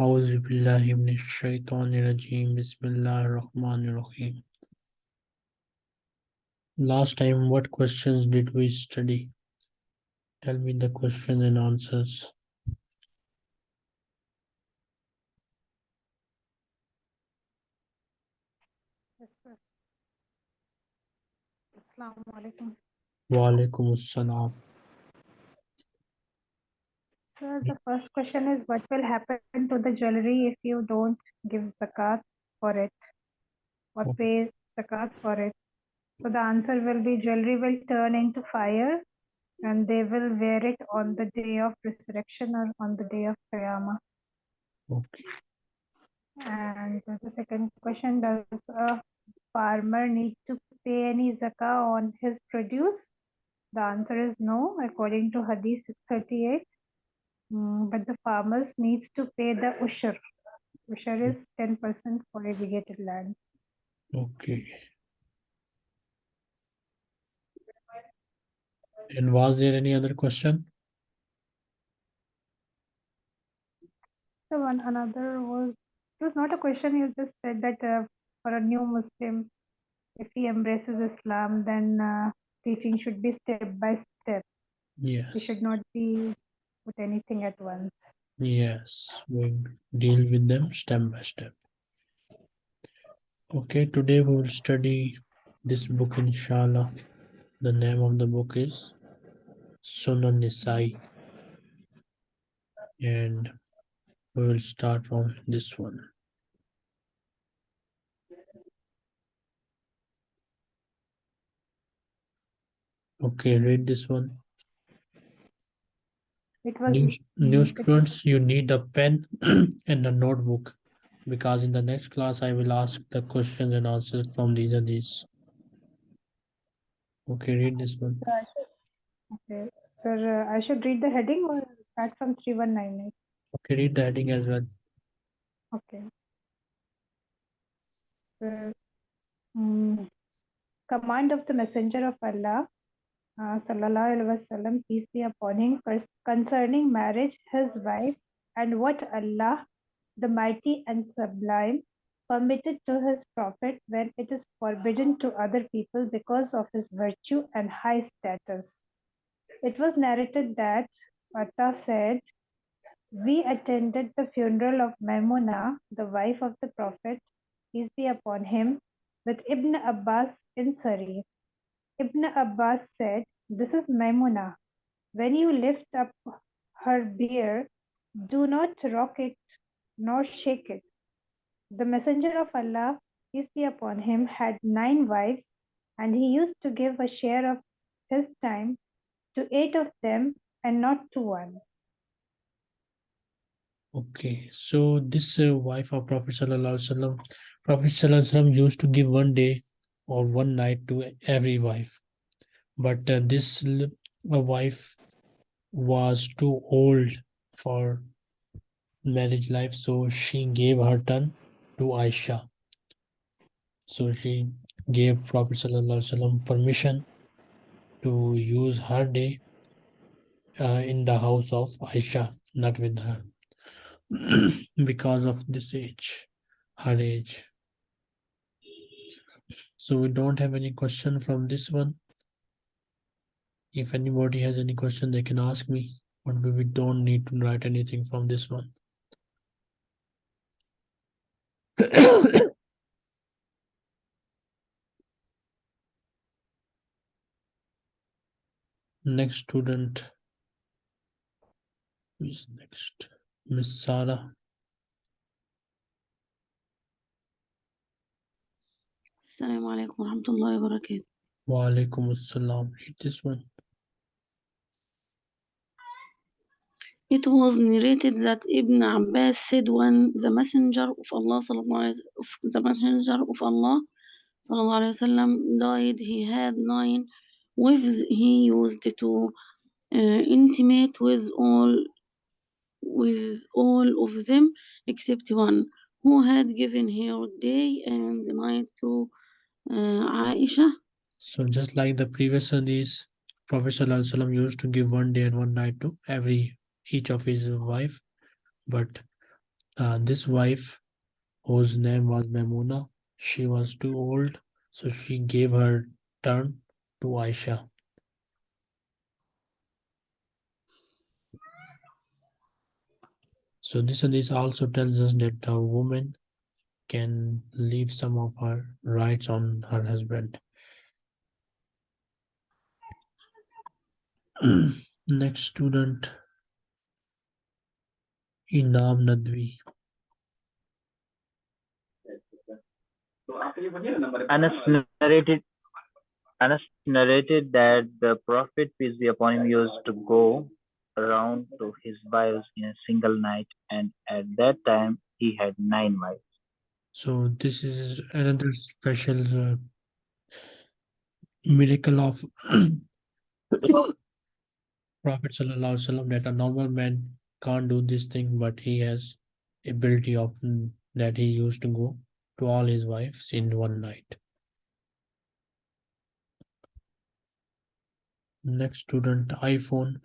أعوذ بالله من الشيطان الرجيم بسم الله الرحمن الرحيم Last time what questions did we study? Tell me the questions and answers. Yes, sir. Assalamu alaikum. Wa alaikum assalam. Sir, the first question is what will happen to the jewelry if you don't give zakat for it or pay zakat for it? So the answer will be jewelry will turn into fire and they will wear it on the day of resurrection or on the day of Qiyamah. Okay. And the second question, does a farmer need to pay any zakah on his produce? The answer is no, according to Hadith 638. Mm, but the farmers needs to pay the ushur. Ushur is 10% for irrigated land. Okay. And was there any other question? So one another was it was not a question. You just said that uh, for a new Muslim, if he embraces Islam, then uh, teaching should be step by step. Yes. He should not be put anything at once. Yes. We deal with them step by step. Okay, today we will study this book inshallah. The name of the book is Sunan Nisai. And we will start from this one. Okay, read this one. It was New, new students, you need a pen and a notebook because in the next class I will ask the questions and answers from these and these. Okay, read this one. so I should- okay, sir. Uh, I should read the heading or start from three one nine eight. Okay, read the heading as well. Okay. So, mm, command of the Messenger of Allah, uh, Wasallam, peace be upon him, concerning marriage, his wife, and what Allah, the Mighty and Sublime, permitted to his Prophet when it is forbidden to other people because of his virtue and high status. It was narrated that Atta said, we attended the funeral of Maimuna, the wife of the Prophet, peace be upon him, with Ibn Abbas in Sari. Ibn Abbas said, This is Maimuna. When you lift up her bier, do not rock it nor shake it. The Messenger of Allah, peace be upon him, had nine wives, and he used to give a share of his time to eight of them and not to one. Okay, so this uh, wife of Prophet Sallallahu Alaihi Wasallam, Prophet Sallallahu Alaihi Wasallam used to give one day or one night to every wife. But uh, this uh, wife was too old for marriage life, so she gave her turn to Aisha. So she gave Prophet permission to use her day uh, in the house of Aisha, not with her. because of this age, her age. So we don't have any question from this one. If anybody has any question, they can ask me, but we, don't need to write anything from this one. Next student Who is next. Miss Sarah. السلام عليكم ورحمة الله وبركاته Wa alaikum assalam. Read this one. It was narrated that Ibn Abbas said when the messenger of Allah sallallahu alaihi wasallam, the messenger of Allah sallallahu alaihi wasallam died he had nine wives he used to uh, intimate with all with all of them except one who had given her day and night to uh, Aisha So just like the previous hadith, Prophet Wasallam used to give one day and one night to every each of his wife, but Uh, this wife, whose name was Memuna, she was too old, so she gave her turn to Aisha. So this this also tells us that a woman can leave some of her rights on her husband. Next student, Inam Nadvi. Anas narrated Anas narrated that the Prophet, peace be upon him, used to go around to his wives in a single night, and at that time he had nine wives. So this is another special uh, miracle of Prophet Sallallahu that a normal man can't do this thing, but he has ability of mm, that he used to go to all his wives in one night. Next student, iPhone.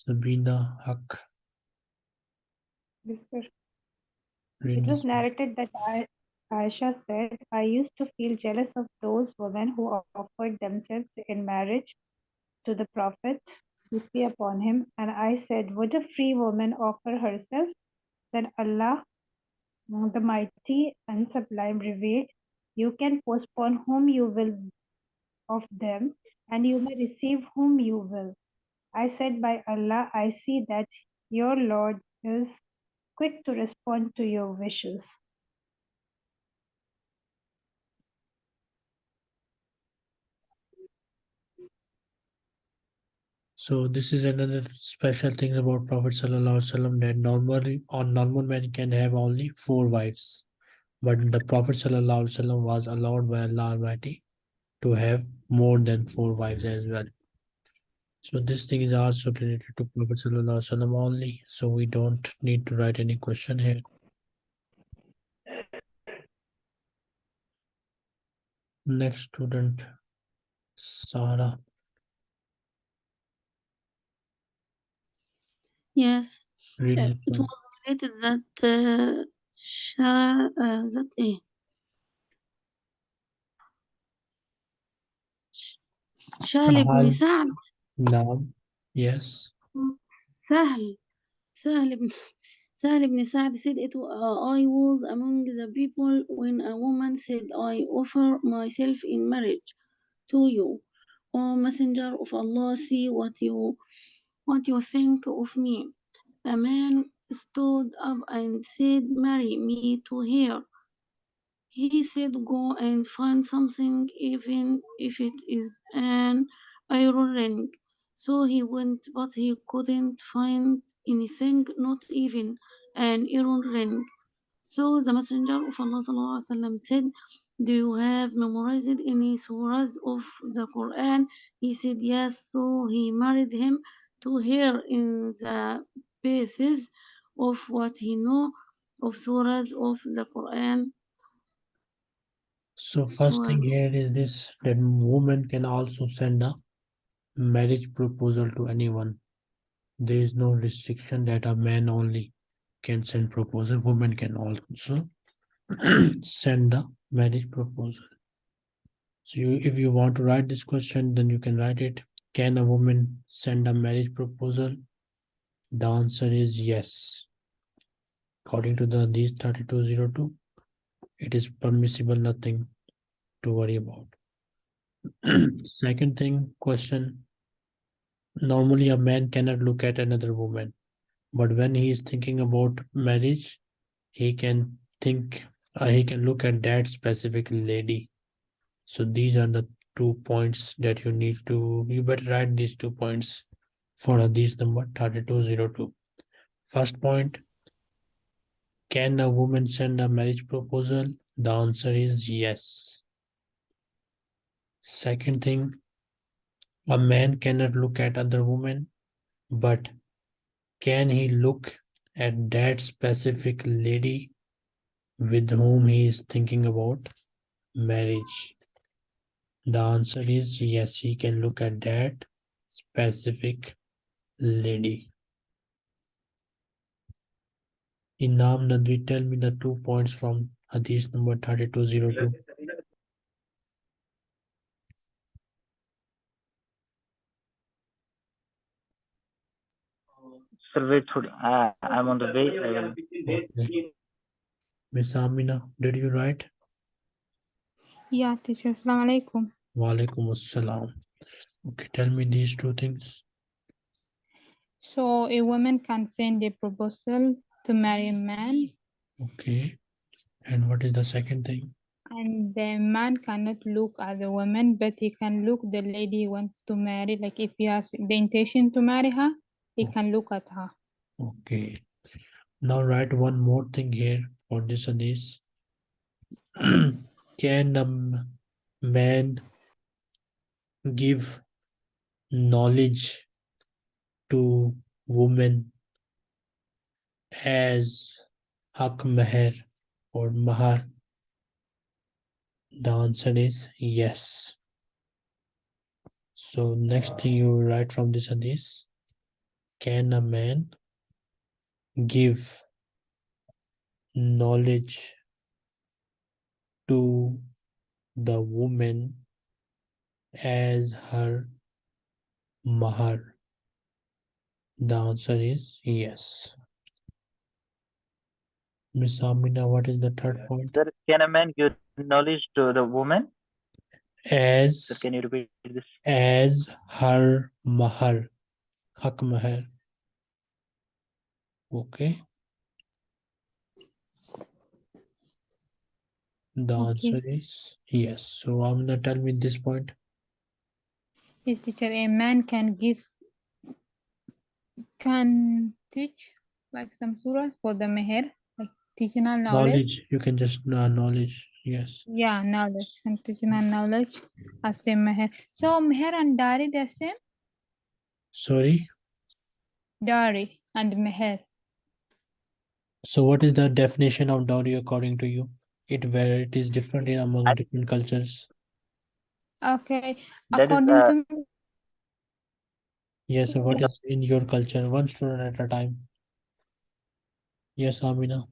Sabina Haq. Yes, sir. It was narrated that I, Aisha said, I used to feel jealous of those women who offered themselves in marriage to the Prophet, peace be upon him. And I said, Would a free woman offer herself? Then Allah, the Mighty and Sublime, revealed, You can postpone whom you will of them, and you may receive whom you will. I said, By Allah, I see that your Lord is quick to respond to your wishes. So this is another special thing about Prophet Sallallahu Alaihi Wasallam that normally or normal man can have only four wives, but the Prophet Sallallahu Alaihi Wasallam was allowed by Allah Almighty to have more than four wives as well. So this thing is also related to Prophet Sallallahu only. So we don't need to write any question here. Next student, Sara. Yes. Yes. it was related that uh, sha, uh, that a. Shah ibn سعد Naam. Yes. سهل سهل بن سهل بن سعد said it uh, I was among the people when a woman said I offer myself in marriage to you O messenger of Allah see what you what you think of me a man stood up and said marry me to her he said go and find something even if it is an iron ring so he went but he couldn't find anything not even an iron ring. So the messenger of Allah said do you have memorized any surahs of the Quran? He said yes. So he married him to her in the basis of what he know of surahs of the Quran. So first thing here is this that woman can also send a marriage proposal to anyone. There is no restriction that a man only can send proposal. Women can also send a marriage proposal. So you, if you want to write this question, then you can write it. Can a woman send a marriage proposal? The answer is yes. According to the these 3202, it is permissible, nothing to worry about. Second thing, question. Normally, a man cannot look at another woman, but when he is thinking about marriage, he can think, uh, he can look at that specific lady. So these are the two points that you need to, you better write these two points for this number 3202. First point, can a woman send a marriage proposal? The answer is yes. Second thing, a man cannot look at other women, but can he look at that specific lady with whom he is thinking about marriage? The answer is yes, he can look at that specific lady. Inam Nadwi, tell me the two points from Hadith number 3202. Sir, wait, थोड़ी- uh, I'm on the way. I will- Okay. Miss Amina, did you write? Yeah, teacher. Assalamu alaikum. Walaikum assalam. Okay, tell me these two things. So a woman can send a proposal to marry a man, Okay. And what is the second thing? and the man cannot look at the woman, but he can look the lady he wants to marry. Like if he has the intention to marry her, he can look at her. Okay. Now write one more thing here for this hadith. Can a man give knowledge to women as hak meher or mahar? The answer is yes. So next thing you write from this hadith. Can a man give knowledge to the woman as her mahar? The answer is yes. Miss Amina, what is the third point? Sir, can a man give knowledge to the woman? Sir, As can you repeat this? as her mahar, hak mahar. Okay. The Okay. answer is yes. So Amina, tell me this point. Yes, teacher. A man can give, can teach like some surah for the meher, like teaching knowledge. Knowledge, you can just uh, knowledge. Yes. Yeah, knowledge and teaching knowledge as a meher. So meher and dari the same? Sorry. Dari and meher. So what is the definition of dowry according to you? It where it is different in among I- different cultures. Okay, That is, according uh, to me, Yes, so what is in your culture? One student at a time. Yes, Amina.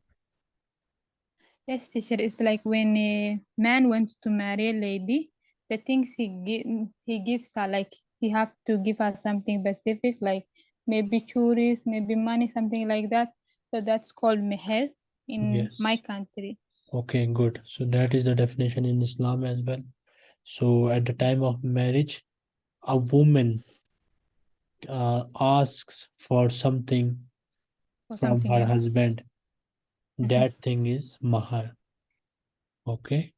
yes, teacher, it's like when a man wants to marry a lady, the things he give he gives are like he have to give her something specific, like maybe churis, maybe money, something like that. So that's called meher in my country. Okay, good. So that is the definition in Islam as well. So at the time of marriage, a woman uh, asks for something Or from something her else. husband. Mhm. That thing is mahar. Okay.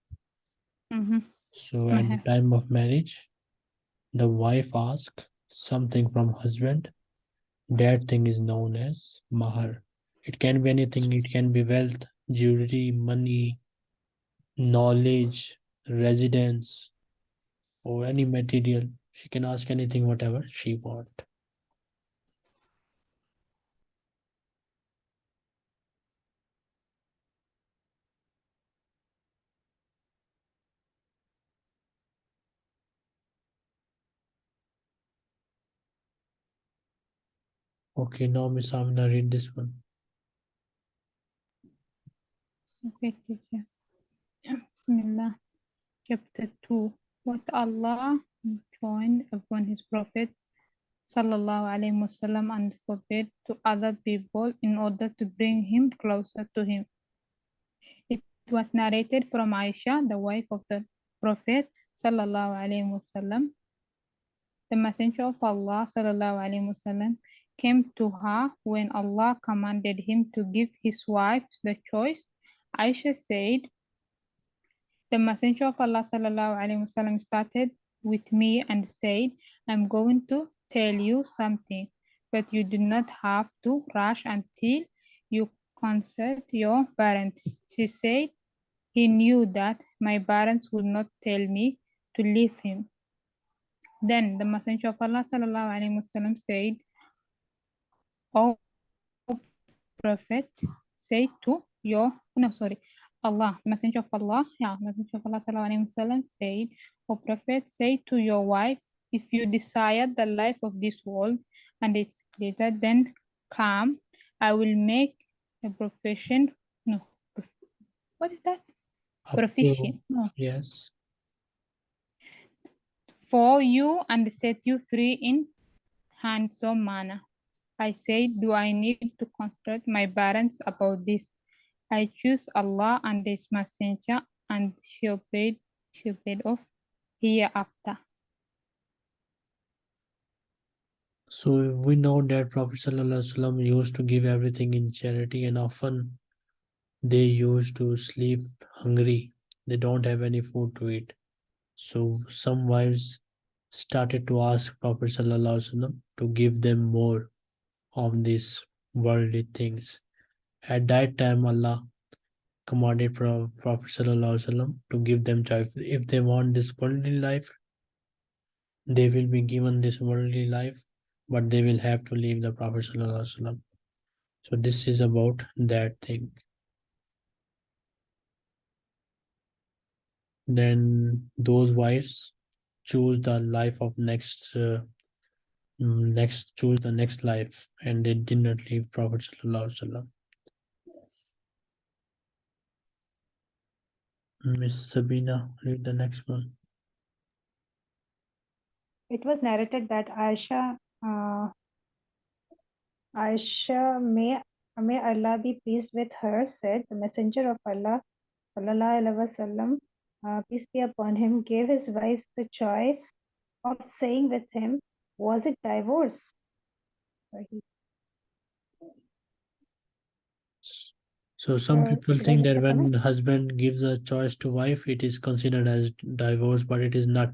Mm-hmm. So at the time of marriage, the wife asks something from husband. That thing is known as mahar. It can be anything. It can be wealth, jewelry, money, knowledge, residence, or any material. She can ask anything, whatever she want. Okay, now Miss Amina, read this one. Okay, teacher. Bismillah. Chapter 2. What Allah joined upon his Prophet Sallallahu Alaihi Wasallam and forbid to other people in order to bring him closer to him. It was narrated from Aisha, the wife of the Prophet Sallallahu Alaihi Wasallam. The Messenger of Allah Wasallam came to her when Allah commanded him to give his wife the choice. Aisha said, the Messenger of Allah wasallam started with me and said, I'm going to tell you something, but you do not have to rush until you consult your parents. She said, he knew that my parents would not tell me to leave him. Then the Messenger of Allah sallallahu alaihi wasallam said, O Prophet, say to your, no, sorry, Allah, Messenger of Allah, yeah, Messenger of Allah sallallahu alaihi wasallam said, O Prophet, say to your wives, if you desire the life of this world and its glitter, then come, I will make a profession. No, what is that? Proficient. No, Yes. For you and set you free in handsome manner. I said, Do I need to consult my parents about this? I choose Allah and His Messenger, and she obeyed, she obeyed off hereafter. So we know that Prophet Wasallam used to give everything in charity, and often they used to sleep hungry. They don't have any food to eat. So some wives started to ask Prophet Wasallam to give them more of these worldly things. At that time, Allah commanded Pro- Prophet Wasallam to give them choice. If they want this worldly life, they will be given this worldly life but they will have to leave the Prophet Wasallam. So this is about that thing. Then those wives choose the life of next uh, mm, next choose the next life and they did not leave Prophet Sallallahu Alaihi Wasallam. Miss Sabina, read the next one. It was narrated that Aisha, uh, Aisha, may, may Allah be pleased with her, said, The Messenger of Allah, sallallahu alaihi wasallam, uh, peace be upon him, gave his wives the choice of saying with him, Was it divorce? So some people think that when husband gives a choice to wife, it is considered as divorce, but it is not.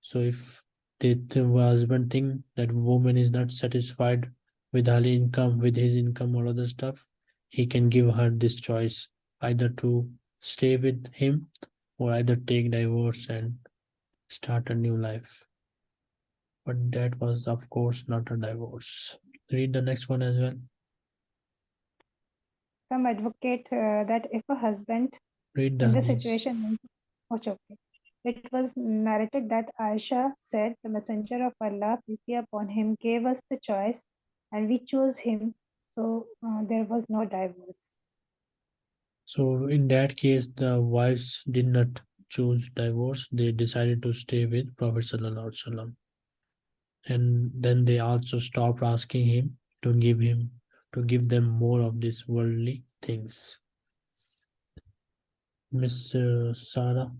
So if the, the husband think that woman is not satisfied with her income, with his income or other stuff, he can give her this choice either to stay with him or either take divorce and start a new life. But that was of course not a divorce. Read the next one as well. Some advocate uh, that if a husband Read the in hadith. situation, okay. It was narrated that Aisha said, The Messenger of Allah, peace be upon him, gave us the choice and we chose him. So uh, there was no divorce. So in that case, the wives did not choose divorce. They decided to stay with Prophet And then they also stopped asking him to give him to give them more of these worldly things. Miss uh, Sarah,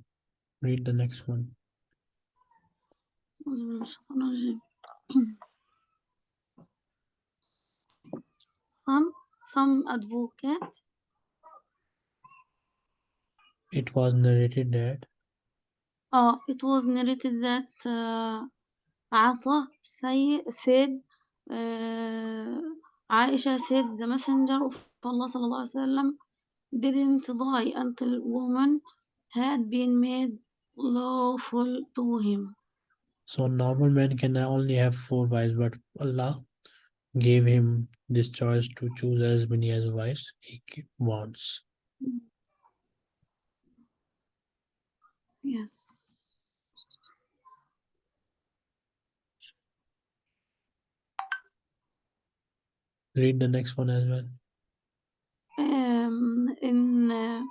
read the next one. Some some advocate it was narrated that uh, it was narrated that uh, Ata say, said uh, Aisha said the messenger of Allah sallallahu alaihi wasallam didn't die until woman had been made lawful to him. so normal man can only have four wives, but Allah gave him this choice to choose as many as wives he wants. Yes. Read the next one as well. Um, in uh,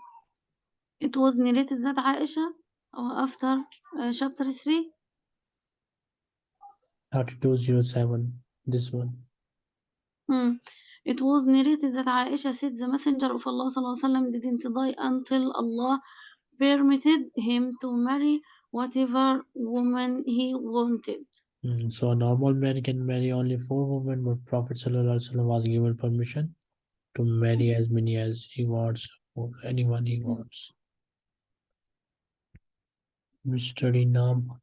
it was narrated that Aisha uh, after uh, chapter 3 3207. This one. Hmm. It was narrated that Aisha said the messenger of Allah wasallam didn't die until Allah permitted him to marry whatever woman he wanted. Mm, so a normal man can marry only four women, but Prophet Sallallahu Alaihi Wasallam was given permission to marry as many as he wants, or anyone he wants. Mr. Inam,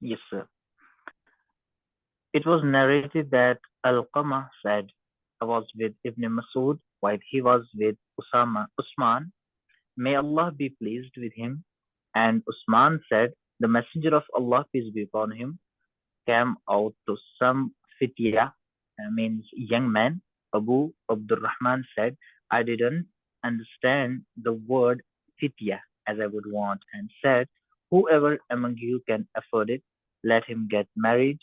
Yes, sir. It was narrated that Al-Qama said, I was with Ibn Masud while he was with Usama, Usman. May Allah be pleased with him. And Usman said, the messenger of Allah, peace be upon him, came out to some fitya, uh, means young man. Abu Abdurrahman said, I didn't understand the word fitya as I would want and said, Whoever among you can afford it, let him get married,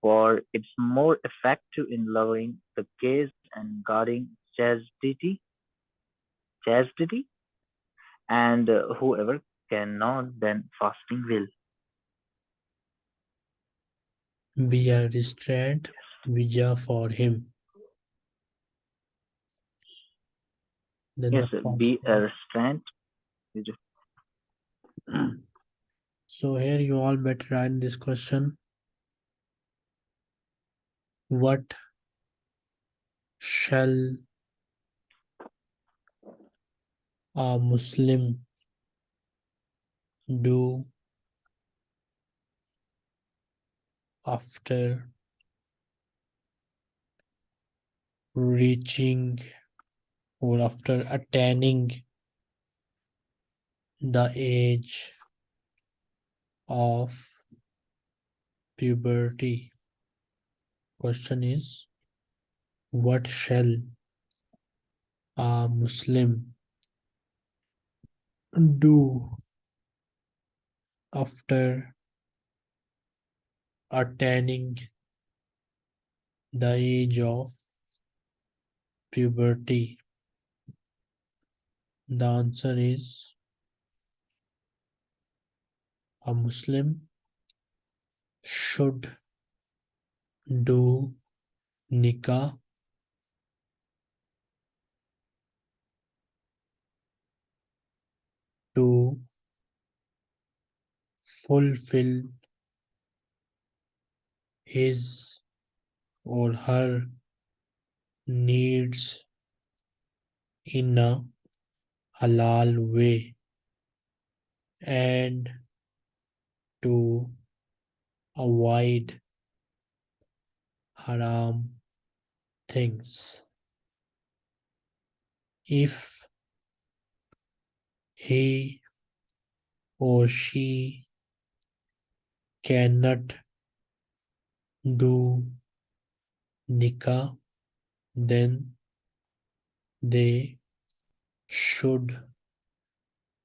for it's more effective in lowering the gaze and guarding chastity. Chastity, and uh, whoever cannot, then fasting will. Be a restraint vija for him. Then Yes, the be a restraint. So here you all better write this question. What shall a Muslim do after reaching or after attaining the age of puberty? Question is what shall a Muslim do after attaining the age of puberty? The answer is a Muslim should do nikah to fulfill his or her needs in a halal way and to avoid haram things. If he or she cannot do nikah, then they should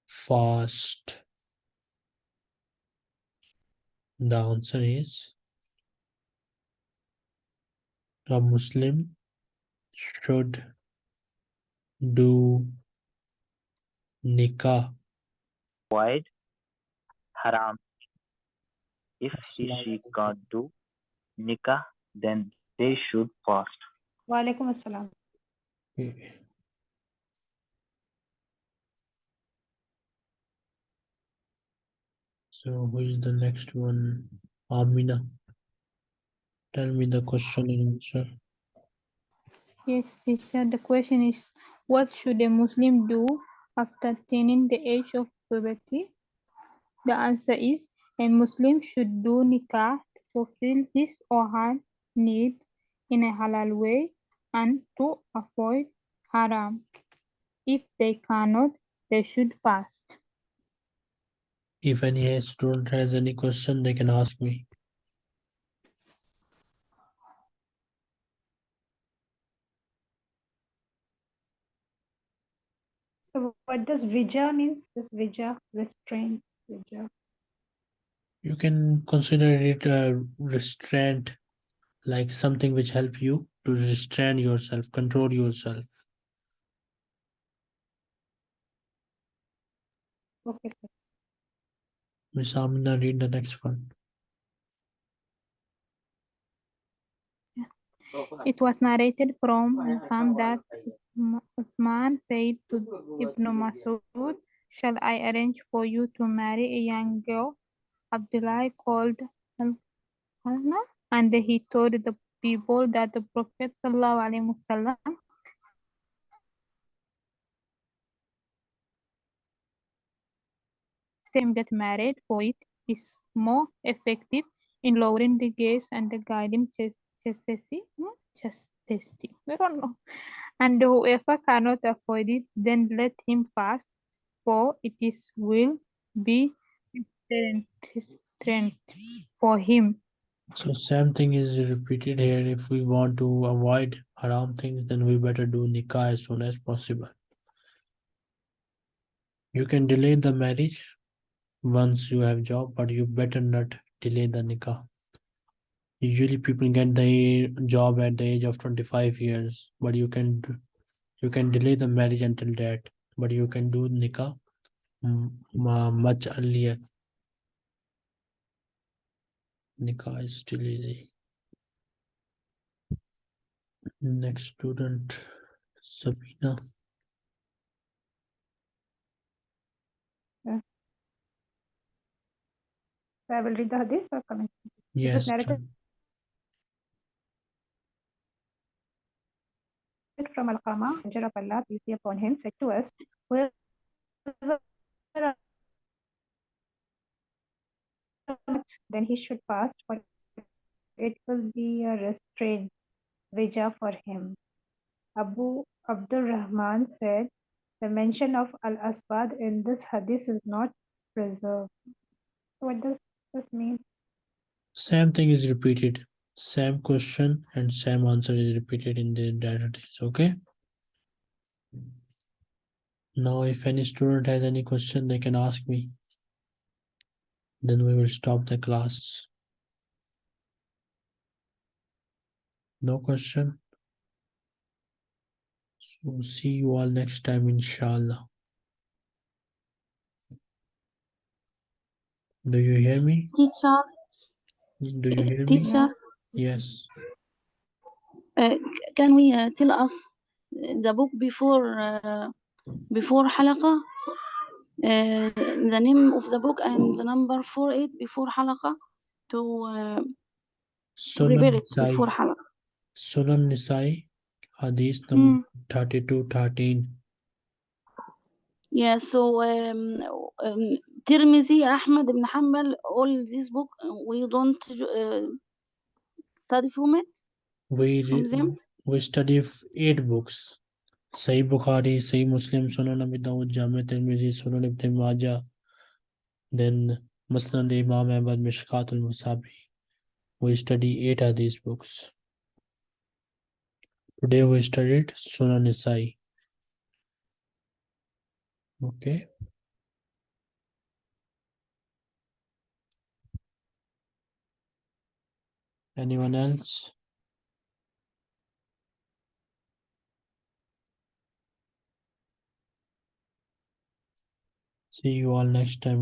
fast. The answer is a Muslim should do nikah. Avoid haram. If he she can't do nikah, then they should fast. Walaikum assalam. So who is the next one? Amina. Tell me the question and answer. Yes, teacher. The question is, what should a Muslim do after attaining the age of puberty? The answer is, a Muslim should do nikah to fulfill his or her need in a halal way and to avoid haram. If they cannot, they should fast. If any student has any question, they can ask me. So what does vija means? This vija, restraint, vija. You can consider it a restraint, like something which help you to restrain yourself, control yourself. Okay, sir. Miss Amina, read the next one. It was narrated from Hisham that M- Uthman said to Ibn Masud, Shall I arrange for you to marry a young girl? Abdullah called Al-Qama, and he told the people that the Prophet sallallahu alaihi wasallam same get married for it is more effective in lowering the gaze and the guiding chas- chastity. hmm, Chastity. I don't know. And whoever cannot afford it, then let him fast, for it is will be strength for him. So same thing is repeated here. If we want to avoid haram things, then we better do nikah as soon as possible. You can delay the marriage once you have job, but you better not delay the nikah. Usually people get the job at the age of 25 years, but you can you can delay the marriage until that, but you can do nikah mm, much earlier. Nikah is still easy. Next student, Sabina. So I will read the hadith or comment. Yes. from Al-Qama, Allah, peace be upon him, said to us, whoever then he should fast, for it will be a restraint, vija for him. Abu Abdul Rahman said, the mention of Al-Aswad in this hadith is not preserved. What does this mean? Same thing is repeated. Same question and same answer is repeated in the database. Okay. Now, if any student has any question, they can ask me Then we will stop the class. No question. So see you all next time, inshallah. Do you hear me? teacher Do you hear me? teacher Yes. uh, can we uh, tell us the book before uh, before حلقة uh, the name of the book and the number for it before حلقة to uh, Sunan prepare it Nisai. before حلقة Sunan Nisai, Hadith number Hmm. 32 13. Yeah, so um, um, Tirmizi, Ahmad ibn Hanbal, all this book, uh, we don't uh, study from it, We, from re- them. we study f- eight books. Sahih Bukhari, Sahih Muslim, Sunan Abi Dawud, Jami Tirmidhi, Sunan Ibn Majah, then Musnad Imam Ahmad, Mishkat al-Musabi. We study eight of these books. Today we studied Sunan Nisai. Okay. Anyone else? See you all next time.